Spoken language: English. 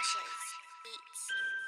Ashes Beats.